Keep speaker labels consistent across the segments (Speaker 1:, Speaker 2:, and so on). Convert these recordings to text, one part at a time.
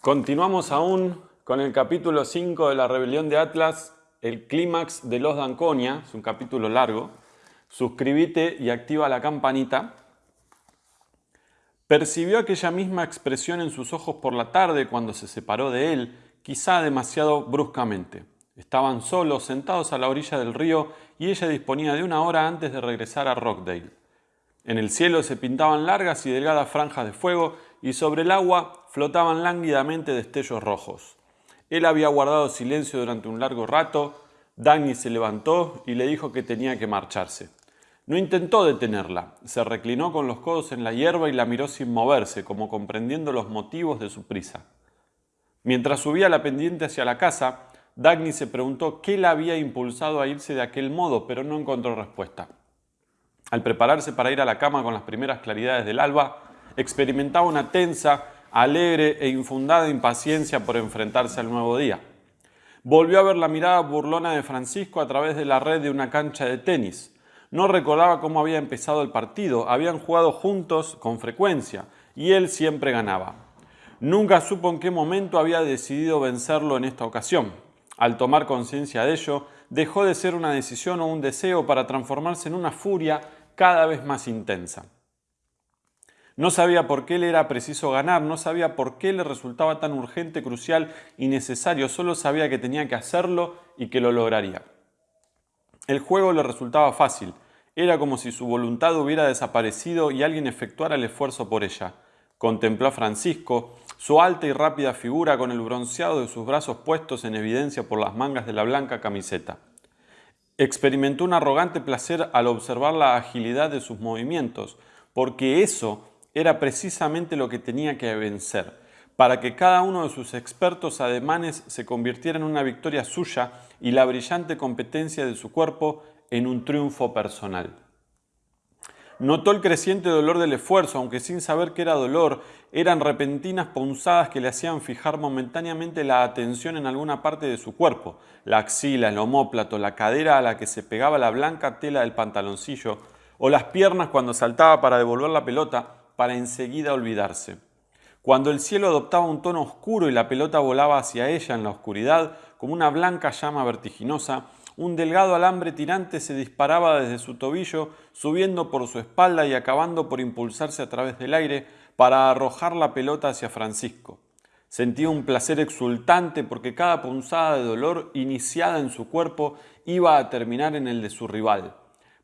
Speaker 1: Continuamos aún con el capítulo 5 de la rebelión de Atlas, el clímax de los Danconia, es un capítulo largo. Suscríbete y activa la campanita. Percibió aquella misma expresión en sus ojos por la tarde cuando se separó de él, quizá demasiado bruscamente. Estaban solos, sentados a la orilla del río, y ella disponía de una hora antes de regresar a Rockdale. En el cielo se pintaban largas y delgadas franjas de fuego, y sobre el agua flotaban lánguidamente destellos rojos. Él había guardado silencio durante un largo rato, Dagny se levantó y le dijo que tenía que marcharse. No intentó detenerla, se reclinó con los codos en la hierba y la miró sin moverse, como comprendiendo los motivos de su prisa. Mientras subía la pendiente hacia la casa, Dagny se preguntó qué la había impulsado a irse de aquel modo, pero no encontró respuesta. Al prepararse para ir a la cama con las primeras claridades del alba, experimentaba una tensa, alegre e infundada impaciencia por enfrentarse al nuevo día. Volvió a ver la mirada burlona de Francisco a través de la red de una cancha de tenis. No recordaba cómo había empezado el partido, habían jugado juntos con frecuencia y él siempre ganaba. Nunca supo en qué momento había decidido vencerlo en esta ocasión. Al tomar conciencia de ello, dejó de ser una decisión o un deseo para transformarse en una furia cada vez más intensa. No sabía por qué le era preciso ganar, no sabía por qué le resultaba tan urgente, crucial y necesario, solo sabía que tenía que hacerlo y que lo lograría. El juego le resultaba fácil, era como si su voluntad hubiera desaparecido y alguien efectuara el esfuerzo por ella. Contempló a Francisco, su alta y rápida figura con el bronceado de sus brazos puestos en evidencia por las mangas de la blanca camiseta. Experimentó un arrogante placer al observar la agilidad de sus movimientos, porque eso era precisamente lo que tenía que vencer, para que cada uno de sus expertos ademanes se convirtiera en una victoria suya y la brillante competencia de su cuerpo en un triunfo personal. Notó el creciente dolor del esfuerzo, aunque sin saber que era dolor, eran repentinas punzadas que le hacían fijar momentáneamente la atención en alguna parte de su cuerpo, la axila, el homóplato, la cadera a la que se pegaba la blanca tela del pantaloncillo, o las piernas cuando saltaba para devolver la pelota, para enseguida olvidarse. Cuando el cielo adoptaba un tono oscuro y la pelota volaba hacia ella en la oscuridad, como una blanca llama vertiginosa, un delgado alambre tirante se disparaba desde su tobillo, subiendo por su espalda y acabando por impulsarse a través del aire para arrojar la pelota hacia Francisco. Sentía un placer exultante porque cada punzada de dolor iniciada en su cuerpo iba a terminar en el de su rival.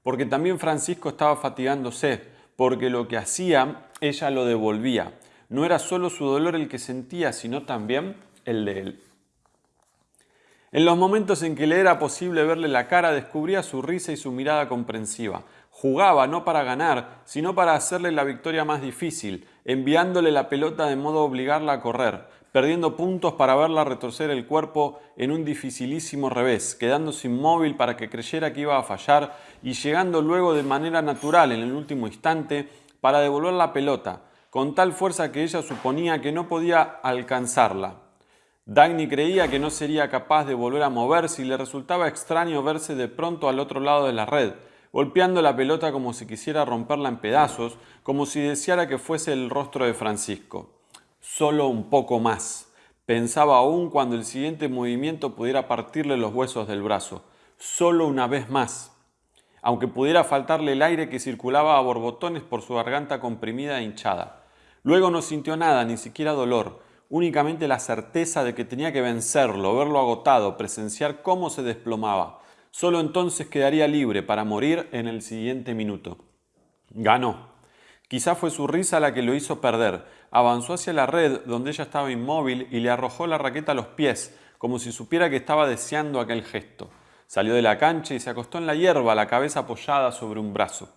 Speaker 1: Porque también Francisco estaba fatigándose, porque lo que hacía ella lo devolvía. No era solo su dolor el que sentía, sino también el de él. En los momentos en que le era posible verle la cara, descubría su risa y su mirada comprensiva. Jugaba no para ganar, sino para hacerle la victoria más difícil, enviándole la pelota de modo a obligarla a correr, perdiendo puntos para verla retorcer el cuerpo en un dificilísimo revés, quedándose inmóvil para que creyera que iba a fallar y llegando luego de manera natural en el último instante para devolver la pelota, con tal fuerza que ella suponía que no podía alcanzarla. Dagny creía que no sería capaz de volver a moverse y le resultaba extraño verse de pronto al otro lado de la red, golpeando la pelota como si quisiera romperla en pedazos, como si deseara que fuese el rostro de Francisco. Solo un poco más. Pensaba aún cuando el siguiente movimiento pudiera partirle los huesos del brazo. Solo una vez más. Aunque pudiera faltarle el aire que circulaba a borbotones por su garganta comprimida e hinchada. Luego no sintió nada, ni siquiera dolor, únicamente la certeza de que tenía que vencerlo, verlo agotado, presenciar cómo se desplomaba. Solo entonces quedaría libre para morir en el siguiente minuto. Ganó. Quizá fue su risa la que lo hizo perder. Avanzó hacia la red donde ella estaba inmóvil y le arrojó la raqueta a los pies, como si supiera que estaba deseando aquel gesto. Salió de la cancha y se acostó en la hierba, la cabeza apoyada sobre un brazo.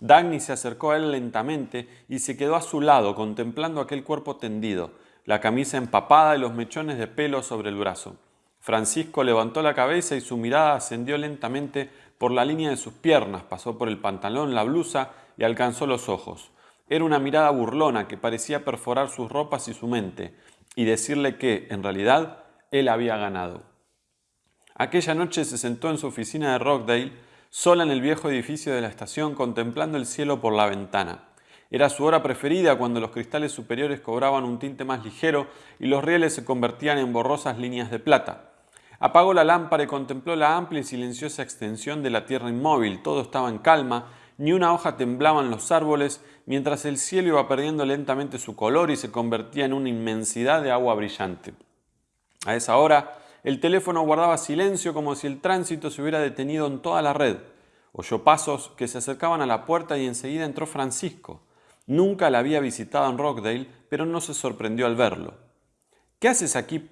Speaker 1: Dagny se acercó a él lentamente y se quedó a su lado contemplando aquel cuerpo tendido, la camisa empapada y los mechones de pelo sobre el brazo. Francisco levantó la cabeza y su mirada ascendió lentamente por la línea de sus piernas, pasó por el pantalón, la blusa y alcanzó los ojos. Era una mirada burlona que parecía perforar sus ropas y su mente y decirle que, en realidad, él había ganado. Aquella noche se sentó en su oficina de Rockdale, sola en el viejo edificio de la estación, contemplando el cielo por la ventana. Era su hora preferida cuando los cristales superiores cobraban un tinte más ligero y los rieles se convertían en borrosas líneas de plata. Apagó la lámpara y contempló la amplia y silenciosa extensión de la tierra inmóvil. Todo estaba en calma, ni una hoja temblaba en los árboles, mientras el cielo iba perdiendo lentamente su color y se convertía en una inmensidad de agua brillante. A esa hora, el teléfono guardaba silencio como si el tránsito se hubiera detenido en toda la red. Oyó pasos que se acercaban a la puerta y enseguida entró Francisco. Nunca la había visitado en Rockdale, pero no se sorprendió al verlo. ¿Qué haces aquí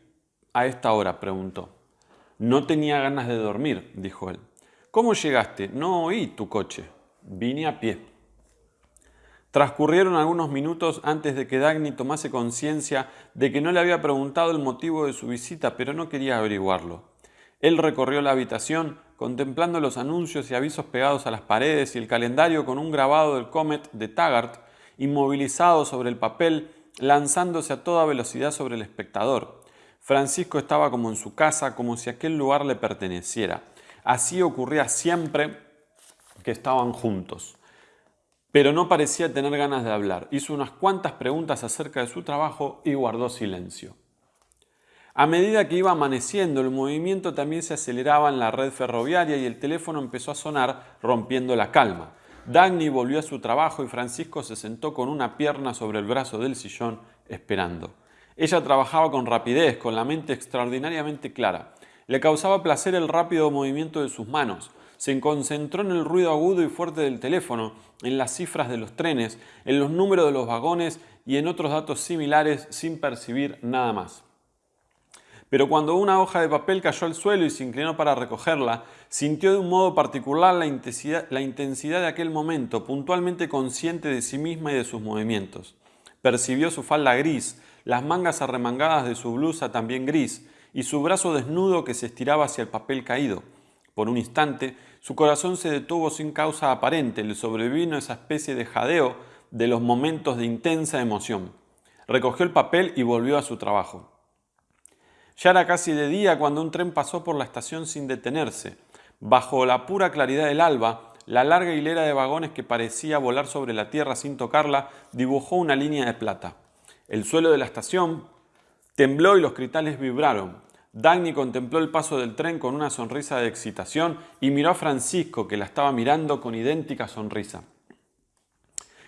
Speaker 1: a esta hora? preguntó. No tenía ganas de dormir, dijo él. ¿Cómo llegaste? No oí tu coche. Vine a pie. Transcurrieron algunos minutos antes de que Dagny tomase conciencia de que no le había preguntado el motivo de su visita, pero no quería averiguarlo. Él recorrió la habitación, contemplando los anuncios y avisos pegados a las paredes y el calendario con un grabado del Comet de Taggart inmovilizado sobre el papel, lanzándose a toda velocidad sobre el espectador. Francisco estaba como en su casa, como si aquel lugar le perteneciera. Así ocurría siempre que estaban juntos. Pero no parecía tener ganas de hablar. Hizo unas cuantas preguntas acerca de su trabajo y guardó silencio. A medida que iba amaneciendo, el movimiento también se aceleraba en la red ferroviaria y el teléfono empezó a sonar, rompiendo la calma. Dagny volvió a su trabajo y Francisco se sentó con una pierna sobre el brazo del sillón, esperando. Ella trabajaba con rapidez, con la mente extraordinariamente clara. Le causaba placer el rápido movimiento de sus manos. Se concentró en el ruido agudo y fuerte del teléfono, en las cifras de los trenes, en los números de los vagones y en otros datos similares sin percibir nada más. Pero cuando una hoja de papel cayó al suelo y se inclinó para recogerla, sintió de un modo particular la intensidad, de aquel momento, puntualmente consciente de sí misma y de sus movimientos. Percibió su falda gris, las mangas arremangadas de su blusa también gris, y su brazo desnudo que se estiraba hacia el papel caído. Por un instante, su corazón se detuvo sin causa aparente, le sobrevino esa especie de jadeo de los momentos de intensa emoción. Recogió el papel y volvió a su trabajo. Ya era casi de día cuando un tren pasó por la estación sin detenerse. Bajo la pura claridad del alba, la larga hilera de vagones que parecía volar sobre la tierra sin tocarla dibujó una línea de plata. El suelo de la estación tembló y los cristales vibraron. Dagny contempló el paso del tren con una sonrisa de excitación y miró a Francisco, que la estaba mirando con idéntica sonrisa.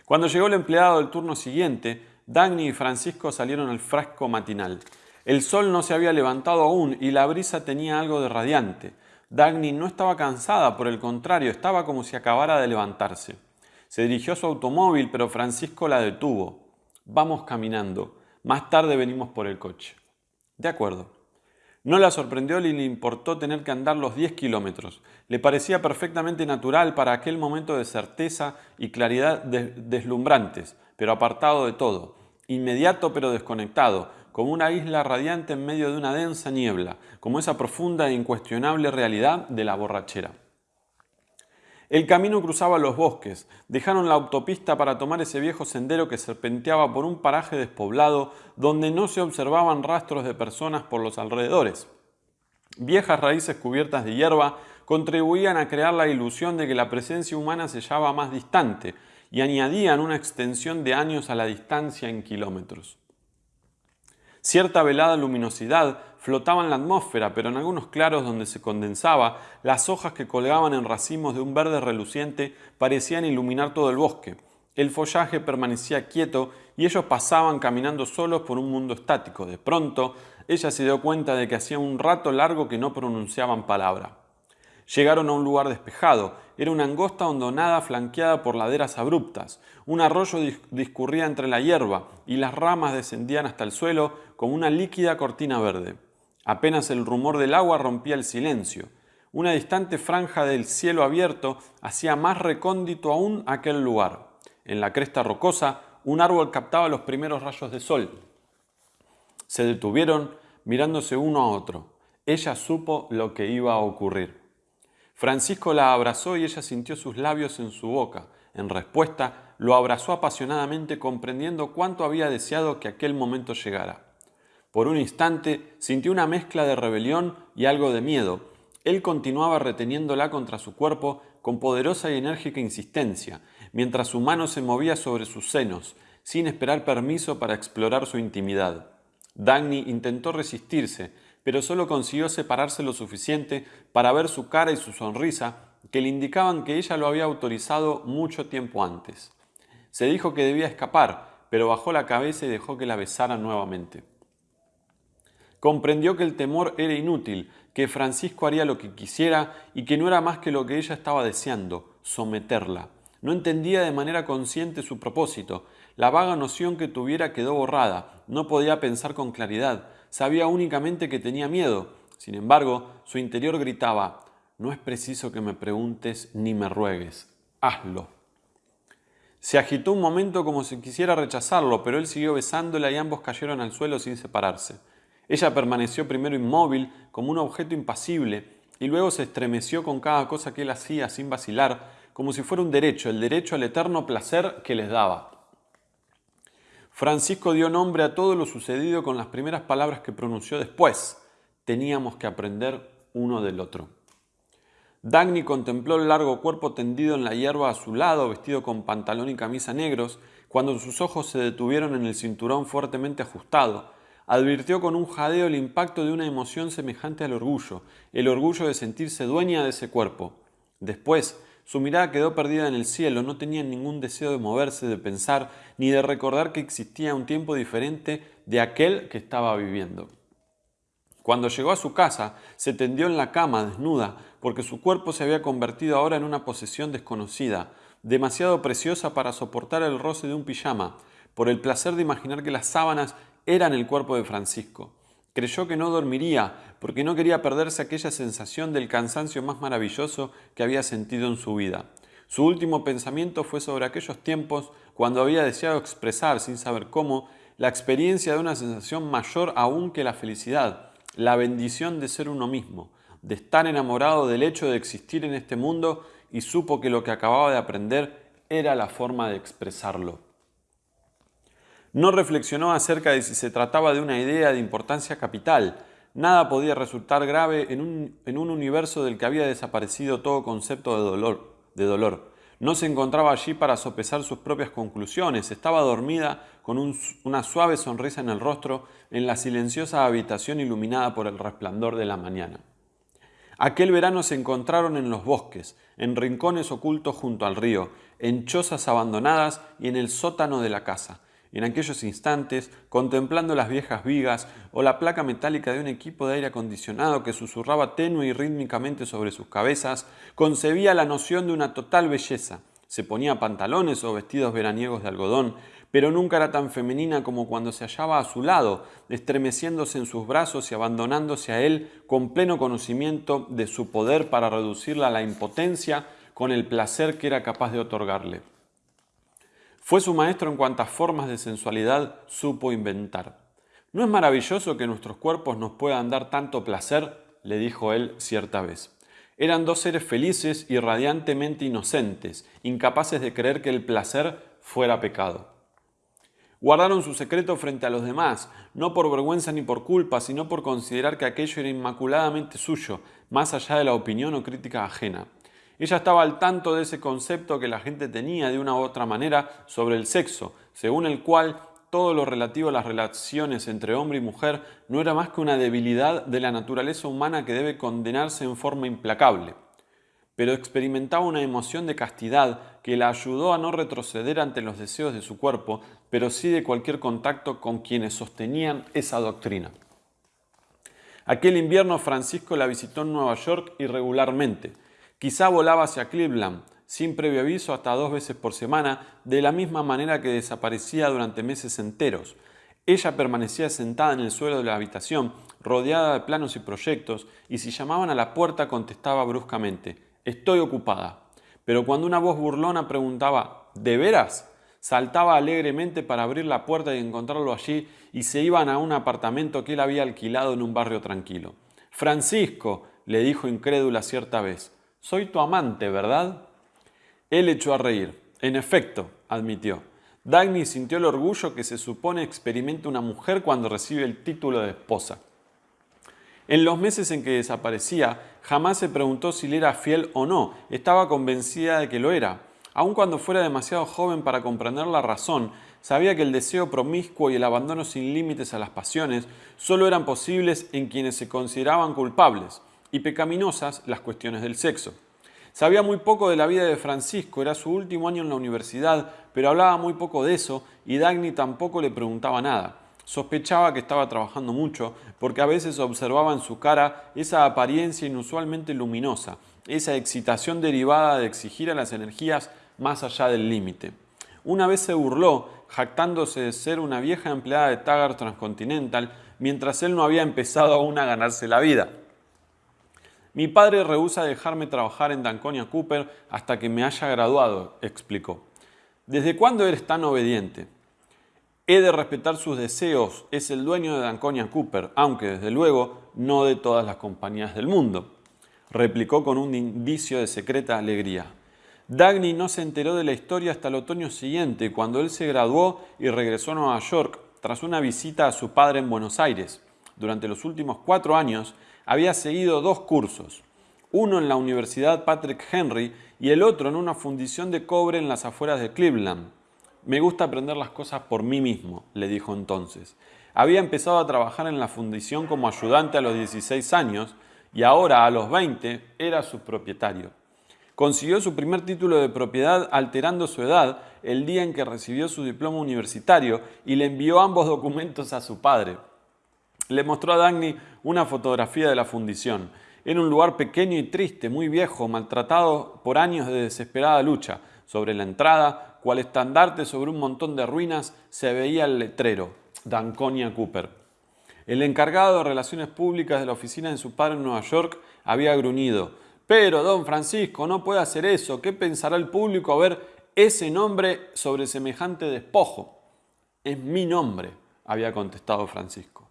Speaker 1: Cuando llegó el empleado del turno siguiente, Dagny y Francisco salieron al frasco matinal. El sol no se había levantado aún y la brisa tenía algo de radiante. Dagny no estaba cansada, por el contrario, estaba como si acabara de levantarse. Se dirigió a su automóvil, pero Francisco la detuvo. Vamos caminando. Más tarde venimos por el coche. De acuerdo. No la sorprendió ni le importó tener que andar los 10 kilómetros. Le parecía perfectamente natural para aquel momento de certeza y claridad deslumbrantes, pero apartado de todo. Inmediato pero desconectado, como una isla radiante en medio de una densa niebla, como esa profunda e incuestionable realidad de la borrachera. El camino cruzaba los bosques, dejaron la autopista para tomar ese viejo sendero que serpenteaba por un paraje despoblado donde no se observaban rastros de personas por los alrededores. Viejas raíces cubiertas de hierba contribuían a crear la ilusión de que la presencia humana se hallaba más distante y añadían una extensión de años a la distancia en kilómetros. Cierta velada luminosidad flotaba en la atmósfera, pero en algunos claros donde se condensaba, las hojas que colgaban en racimos de un verde reluciente parecían iluminar todo el bosque. El follaje permanecía quieto y ellos pasaban caminando solos por un mundo estático. De pronto, ella se dio cuenta de que hacía un rato largo que no pronunciaban palabra. Llegaron a un lugar despejado. Era una angosta hondonada flanqueada por laderas abruptas. Un arroyo discurría entre la hierba y las ramas descendían hasta el suelo como una líquida cortina verde. Apenas el rumor del agua rompía el silencio. Una distante franja del cielo abierto hacía más recóndito aún aquel lugar. En la cresta rocosa, un árbol captaba los primeros rayos de sol. Se detuvieron mirándose uno a otro. Ella supo lo que iba a ocurrir. Francisco la abrazó y ella sintió sus labios en su boca. En respuesta, lo abrazó apasionadamente comprendiendo cuánto había deseado que aquel momento llegara. Por un instante sintió una mezcla de rebelión y algo de miedo. Él continuaba reteniéndola contra su cuerpo con poderosa y enérgica insistencia, mientras su mano se movía sobre sus senos, sin esperar permiso para explorar su intimidad. Dagny intentó resistirse, pero solo consiguió separarse lo suficiente para ver su cara y su sonrisa que le indicaban que ella lo había autorizado mucho tiempo antes. Se dijo que debía escapar, pero bajó la cabeza y dejó que la besara nuevamente. Comprendió que el temor era inútil, que Francisco haría lo que quisiera y que no era más que lo que ella estaba deseando, someterla. No entendía de manera consciente su propósito. La vaga noción que tuviera quedó borrada. No podía pensar con claridad. Sabía únicamente que tenía miedo. Sin embargo, su interior gritaba, no es preciso que me preguntes ni me ruegues. Hazlo. Se agitó un momento como si quisiera rechazarlo, pero él siguió besándola y ambos cayeron al suelo sin separarse. Ella permaneció primero inmóvil, como un objeto impasible, y luego se estremeció con cada cosa que él hacía sin vacilar, como si fuera un derecho, el derecho al eterno placer que les daba. Francisco dio nombre a todo lo sucedido con las primeras palabras que pronunció después. Teníamos que aprender uno del otro. Dagny contempló el largo cuerpo tendido en la hierba a su lado, vestido con pantalón y camisa negros, cuando sus ojos se detuvieron en el cinturón fuertemente ajustado, advirtió con un jadeo el impacto de una emoción semejante al orgullo, el orgullo de sentirse dueña de ese cuerpo. Después, su mirada quedó perdida en el cielo, no tenía ningún deseo de moverse, de pensar, ni de recordar que existía un tiempo diferente de aquel que estaba viviendo. Cuando llegó a su casa, se tendió en la cama desnuda, porque su cuerpo se había convertido ahora en una posesión desconocida, demasiado preciosa para soportar el roce de un pijama, por el placer de imaginar que las sábanas eran el cuerpo de Francisco. Creyó que no dormiría porque no quería perderse aquella sensación del cansancio más maravilloso que había sentido en su vida. Su último pensamiento fue sobre aquellos tiempos cuando había deseado expresar, sin saber cómo, la experiencia de una sensación mayor aún que la felicidad, la bendición de ser uno mismo, de estar enamorado del hecho de existir en este mundo y supo que lo que acababa de aprender era la forma de expresarlo. No reflexionó acerca de si se trataba de una idea de importancia capital. Nada podía resultar grave en un, universo del que había desaparecido todo concepto de dolor, de dolor. No se encontraba allí para sopesar sus propias conclusiones. Estaba dormida con una suave sonrisa en el rostro en la silenciosa habitación iluminada por el resplandor de la mañana. Aquel verano se encontraron en los bosques, en rincones ocultos junto al río, en chozas abandonadas y en el sótano de la casa en aquellos instantes, contemplando las viejas vigas o la placa metálica de un equipo de aire acondicionado que susurraba tenue y rítmicamente sobre sus cabezas, concebía la noción de una total belleza. Se ponía pantalones o vestidos veraniegos de algodón, pero nunca era tan femenina como cuando se hallaba a su lado, estremeciéndose en sus brazos y abandonándose a él con pleno conocimiento de su poder para reducirla a la impotencia con el placer que era capaz de otorgarle. Fue su maestro en cuantas formas de sensualidad supo inventar. ¿No es maravilloso que nuestros cuerpos nos puedan dar tanto placer? le dijo él cierta vez. Eran dos seres felices y radiantemente inocentes, incapaces de creer que el placer fuera pecado. Guardaron su secreto frente a los demás, no por vergüenza ni por culpa, sino por considerar que aquello era inmaculadamente suyo, más allá de la opinión o crítica ajena. Ella estaba al tanto de ese concepto que la gente tenía de una u otra manera sobre el sexo, según el cual todo lo relativo a las relaciones entre hombre y mujer no era más que una debilidad de la naturaleza humana que debe condenarse en forma implacable. Pero experimentaba una emoción de castidad que la ayudó a no retroceder ante los deseos de su cuerpo, pero sí de cualquier contacto con quienes sostenían esa doctrina. Aquel invierno Francisco la visitó en Nueva York irregularmente, Quizá volaba hacia Cleveland, sin previo aviso hasta dos veces por semana, de la misma manera que desaparecía durante meses enteros. Ella permanecía sentada en el suelo de la habitación, rodeada de planos y proyectos, y si llamaban a la puerta contestaba bruscamente, Estoy ocupada. Pero cuando una voz burlona preguntaba, ¿De veras? saltaba alegremente para abrir la puerta y encontrarlo allí, y se iban a un apartamento que él había alquilado en un barrio tranquilo. Francisco, le dijo incrédula cierta vez, soy tu amante, ¿verdad? Él echó a reír. En efecto, admitió. Dagny sintió el orgullo que se supone experimenta una mujer cuando recibe el título de esposa. En los meses en que desaparecía, jamás se preguntó si le era fiel o no, estaba convencida de que lo era. Aun cuando fuera demasiado joven para comprender la razón, sabía que el deseo promiscuo y el abandono sin límites a las pasiones solo eran posibles en quienes se consideraban culpables y pecaminosas las cuestiones del sexo. Sabía muy poco de la vida de Francisco, era su último año en la universidad, pero hablaba muy poco de eso y Dagny tampoco le preguntaba nada. Sospechaba que estaba trabajando mucho porque a veces observaba en su cara esa apariencia inusualmente luminosa, esa excitación derivada de exigir a las energías más allá del límite. Una vez se burló, jactándose de ser una vieja empleada de Taggart Transcontinental, mientras él no había empezado aún a ganarse la vida. Mi padre rehúsa dejarme trabajar en Danconia Cooper hasta que me haya graduado, explicó. ¿Desde cuándo eres tan obediente? He de respetar sus deseos, es el dueño de Danconia Cooper, aunque desde luego no de todas las compañías del mundo, replicó con un indicio de secreta alegría. Dagny no se enteró de la historia hasta el otoño siguiente, cuando él se graduó y regresó a Nueva York tras una visita a su padre en Buenos Aires. Durante los últimos cuatro años había seguido dos cursos, uno en la Universidad Patrick Henry y el otro en una fundición de cobre en las afueras de Cleveland. Me gusta aprender las cosas por mí mismo, le dijo entonces. Había empezado a trabajar en la fundición como ayudante a los 16 años y ahora a los 20 era su propietario. Consiguió su primer título de propiedad alterando su edad el día en que recibió su diploma universitario y le envió ambos documentos a su padre. Le mostró a Dagny una fotografía de la fundición. Era un lugar pequeño y triste, muy viejo, maltratado por años de desesperada lucha. Sobre la entrada, cual estandarte sobre un montón de ruinas se veía el letrero, Danconia Cooper. El encargado de relaciones públicas de la oficina de su padre en Nueva York había gruñido. Pero, don Francisco, no puede hacer eso. ¿Qué pensará el público a ver ese nombre sobre semejante despojo? Es mi nombre, había contestado Francisco.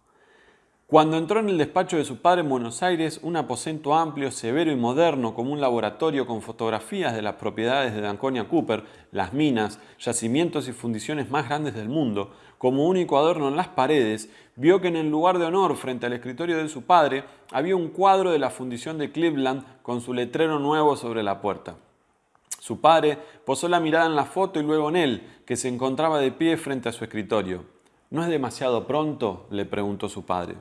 Speaker 1: Cuando entró en el despacho de su padre en Buenos Aires, un aposento amplio, severo y moderno como un laboratorio con fotografías de las propiedades de Danconia Cooper, las minas, yacimientos y fundiciones más grandes del mundo, como único adorno en las paredes, vio que en el lugar de honor frente al escritorio de su padre había un cuadro de la fundición de Cleveland con su letrero nuevo sobre la puerta. Su padre posó la mirada en la foto y luego en él, que se encontraba de pie frente a su escritorio. ¿No es demasiado pronto? le preguntó su padre.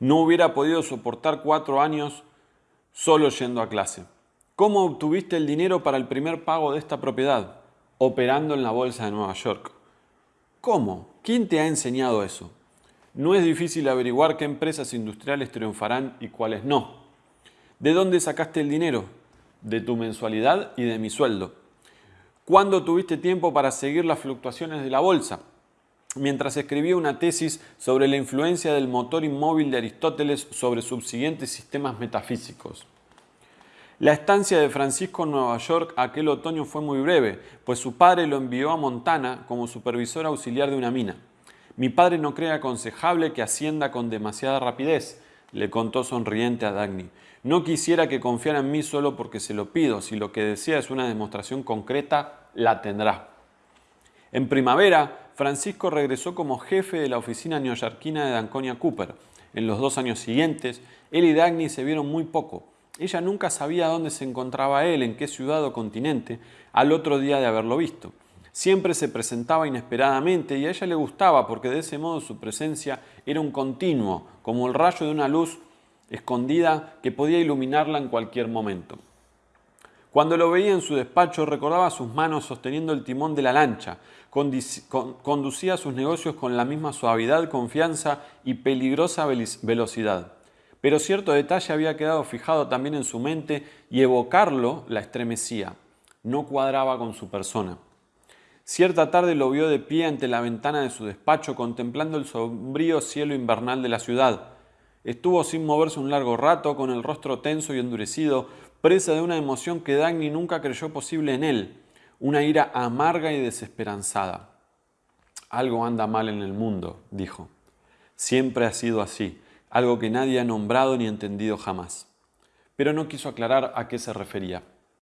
Speaker 1: No hubiera podido soportar cuatro años solo yendo a clase. ¿Cómo obtuviste el dinero para el primer pago de esta propiedad? Operando en la bolsa de Nueva York. ¿Cómo? ¿Quién te ha enseñado eso? No es difícil averiguar qué empresas industriales triunfarán y cuáles no. ¿De dónde sacaste el dinero? De tu mensualidad y de mi sueldo. ¿Cuándo tuviste tiempo para seguir las fluctuaciones de la bolsa? Mientras escribía una tesis sobre la influencia del motor inmóvil de Aristóteles sobre subsiguientes sistemas metafísicos. La estancia de Francisco en Nueva York aquel otoño fue muy breve, pues su padre lo envió a Montana como supervisor auxiliar de una mina. Mi padre no cree aconsejable que ascienda con demasiada rapidez, le contó sonriente a Dagny. No quisiera que confiara en mí solo porque se lo pido. Si lo que desea es una demostración concreta, la tendrá. En primavera, Francisco regresó como jefe de la oficina neoyorquina de Danconia Cooper. En los dos años siguientes, él y Dagny se vieron muy poco. Ella nunca sabía dónde se encontraba él, en qué ciudad o continente, al otro día de haberlo visto. Siempre se presentaba inesperadamente y a ella le gustaba porque de ese modo su presencia era un continuo, como el rayo de una luz escondida que podía iluminarla en cualquier momento. Cuando lo veía en su despacho recordaba sus manos sosteniendo el timón de la lancha, conducía sus negocios con la misma suavidad, confianza y peligrosa velocidad. Pero cierto detalle había quedado fijado también en su mente y evocarlo la estremecía. No cuadraba con su persona. Cierta tarde lo vio de pie ante la ventana de su despacho contemplando el sombrío cielo invernal de la ciudad. Estuvo sin moverse un largo rato, con el rostro tenso y endurecido, presa de una emoción que Dagny nunca creyó posible en él, una ira amarga y desesperanzada. Algo anda mal en el mundo, dijo. Siempre ha sido así, algo que nadie ha nombrado ni entendido jamás. Pero no quiso aclarar a qué se refería.